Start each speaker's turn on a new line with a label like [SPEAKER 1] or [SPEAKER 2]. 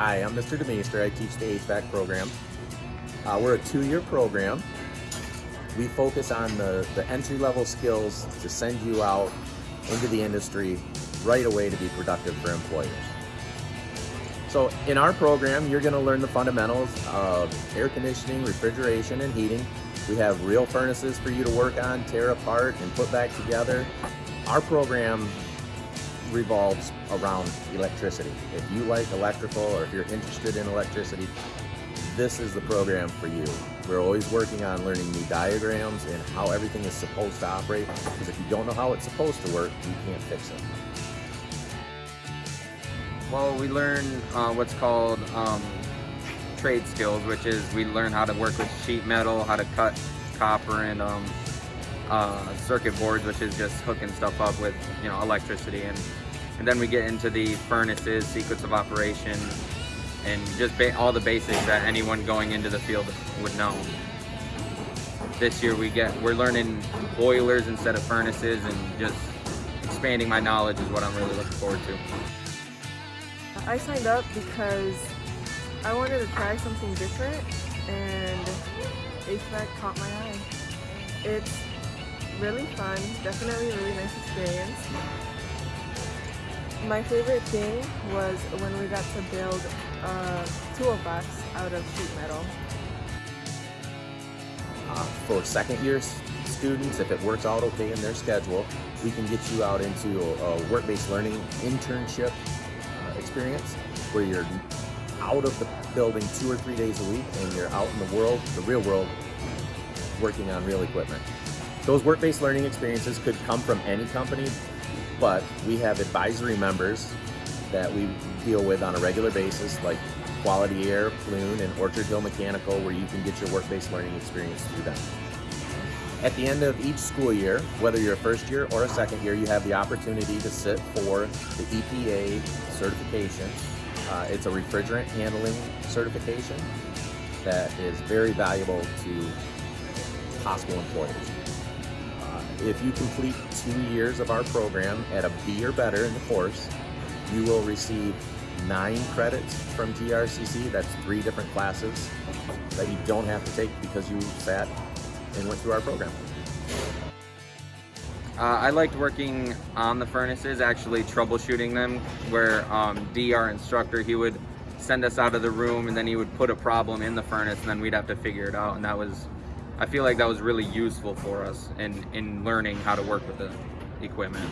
[SPEAKER 1] Hi, I'm Mr. DeMeester. I teach the HVAC program. Uh, we're a two-year program. We focus on the, the entry-level skills to send you out into the industry right away to be productive for employers. So in our program, you're going to learn the fundamentals of air conditioning, refrigeration, and heating. We have real furnaces for you to work on, tear apart, and put back together. Our program revolves around electricity. If you like electrical or if you're interested in electricity, this is the program for you. We're always working on learning new diagrams and how everything is supposed to operate because if you don't know how it's supposed to work, you can't fix it.
[SPEAKER 2] Well, we learn uh, what's called um, trade skills, which is we learn how to work with sheet metal, how to cut copper and um, uh, circuit boards, which is just hooking stuff up with you know electricity, and and then we get into the furnaces, sequence of operation, and just all the basics that anyone going into the field would know. This year we get we're learning boilers instead of furnaces, and just expanding my knowledge is what I'm really looking forward to.
[SPEAKER 3] I signed up because I wanted to try something different and HVAC caught my eye. It's really fun, definitely a really nice experience. My favorite thing was when we got to build a toolbox out of sheet metal.
[SPEAKER 1] Uh, for second year students, if it works out okay in their schedule, we can get you out into a, a work-based learning internship uh, experience where you're out of the building two or three days a week and you're out in the world, the real world, working on real equipment. Those work-based learning experiences could come from any company, but we have advisory members that we deal with on a regular basis, like Quality Air, Plume, and Orchard Hill Mechanical, where you can get your work-based learning experience through them. At the end of each school year, whether you're a first year or a second year, you have the opportunity to sit for the EPA certification. Uh, it's a refrigerant handling certification that is very valuable to possible employers. If you complete two years of our program at a B or better in the course, you will receive nine credits from GRCC. That's three different classes that you don't have to take because you sat and went through our program.
[SPEAKER 2] Uh, I liked working on the furnaces, actually troubleshooting them, where um, D, our instructor, he would send us out of the room and then he would put a problem in the furnace and then we'd have to figure it out. And that was I feel like that was really useful for us in, in learning how to work with the equipment.